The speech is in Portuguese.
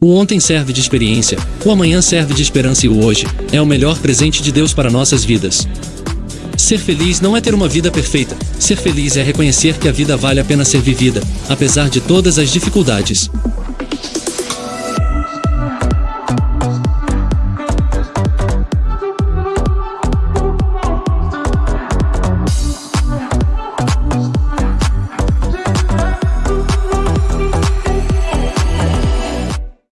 O ontem serve de experiência, o amanhã serve de esperança e o hoje é o melhor presente de Deus para nossas vidas. Ser feliz não é ter uma vida perfeita. Ser feliz é reconhecer que a vida vale a pena ser vivida, apesar de todas as dificuldades.